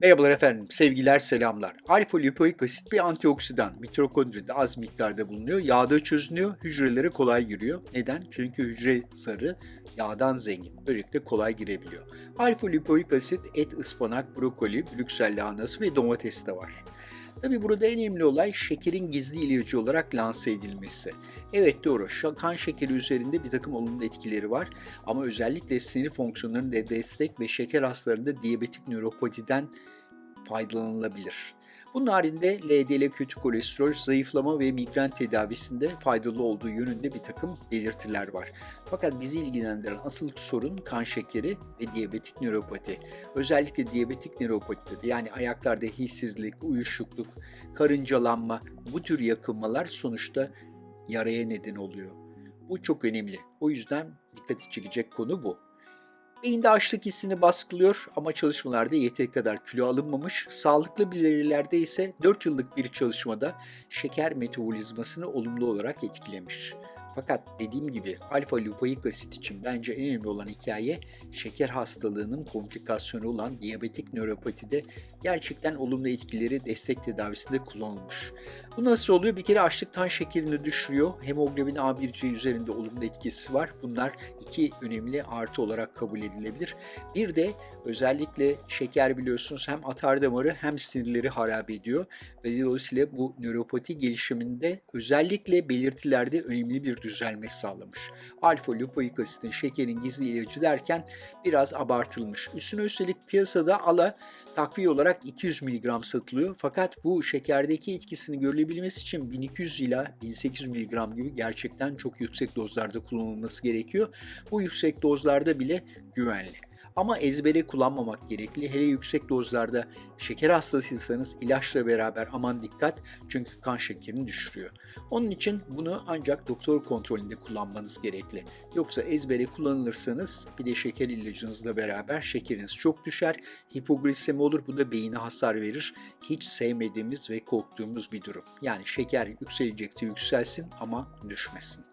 Merhabalar efendim, sevgiler, selamlar. Alfa lipoik asit bir antioksidan. Mitokondride az miktarda bulunuyor. Yağda çözünüyor, hücrelere kolay giriyor. Neden? Çünkü hücre zarı yağdan zengin. Böylelikle kolay girebiliyor. Alfa lipoik asit et, ıspanak, brokoli, brüksel lahanası ve domateste var. Tabi burada en önemli olay şekerin gizli ilacı olarak lanse edilmesi. Evet doğru, kan şekeri üzerinde bir takım olumlu etkileri var ama özellikle sinir fonksiyonlarında destek ve şeker hastalarında diyabetik nöropatiden faydalanılabilir. Bunun haricinde LDL kötü kolesterol, zayıflama ve migren tedavisinde faydalı olduğu yönünde bir takım belirtiler var. Fakat bizi ilgilendiren asıl sorun kan şekeri ve diyabetik nöropati. Özellikle diyabetik nöropatide yani ayaklarda hissizlik, uyuşukluk, karıncalanma bu tür yakınmalar sonuçta yaraya neden oluyor. Bu çok önemli. O yüzden dikkati çekecek konu bu. Beyinde açlık hissini baskılıyor ama çalışmalarda yeteri kadar kilo alınmamış. Sağlıklı birilerde ise 4 yıllık bir çalışmada şeker metabolizmasını olumlu olarak etkilemiş. Fakat dediğim gibi alfa lipoik asit için bence en önemli olan hikaye şeker hastalığının komplikasyonu olan diyabetik nöropatide gerçekten olumlu etkileri destek tedavisinde kullanılmış. Bu nasıl oluyor? Bir kere açlıktan şekerini düşürüyor. Hemoglobin A1C üzerinde olumlu etkisi var. Bunlar iki önemli artı olarak kabul edilebilir. Bir de özellikle şeker biliyorsunuz hem atar damarı hem sinirleri harap ediyor. Ve dolayısıyla bu nöropati gelişiminde özellikle belirtilerde önemli bir düzelme sağlamış. Alfa lipoik asitin şekerin gizli ilacı derken biraz abartılmış. Üstüne üstelik piyasada ala takviye olarak 200 mg satılıyor. Fakat bu şekerdeki etkisini görülebilmesi için 1200 ila 1800 mg gibi gerçekten çok yüksek dozlarda kullanılması gerekiyor. Bu yüksek dozlarda bile güvenli. Ama ezbere kullanmamak gerekli. Hele yüksek dozlarda şeker hastasıysanız ilaçla beraber aman dikkat çünkü kan şekerini düşürüyor. Onun için bunu ancak doktor kontrolünde kullanmanız gerekli. Yoksa ezbere kullanılırsanız bir de şeker ilacınızla beraber şekeriniz çok düşer. Hipoglisemi olur bu da beyine hasar verir. Hiç sevmediğimiz ve korktuğumuz bir durum. Yani şeker yükselecekse yükselsin ama düşmesin.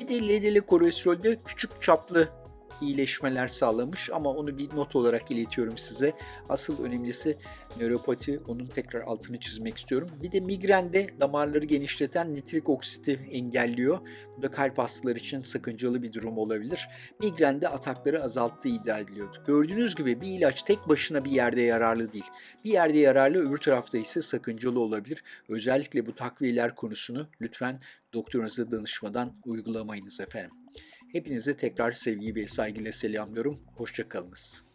Bir de LDL kolesterolde küçük çaplı iyileşmeler sağlamış ama onu bir not olarak iletiyorum size. Asıl önemlisi nöropati, onun tekrar altını çizmek istiyorum. Bir de migrende damarları genişleten nitrik oksiti engelliyor. Bu da kalp hastaları için sakıncalı bir durum olabilir. Migrende atakları azalttığı iddia ediliyordu. Gördüğünüz gibi bir ilaç tek başına bir yerde yararlı değil. Bir yerde yararlı öbür tarafta ise sakıncalı olabilir. Özellikle bu takviyeler konusunu lütfen doktorunuza danışmadan uygulamayınız efendim. Hepinize tekrar sevgi ve saygıyla selamlıyorum. Hoşçakalınız.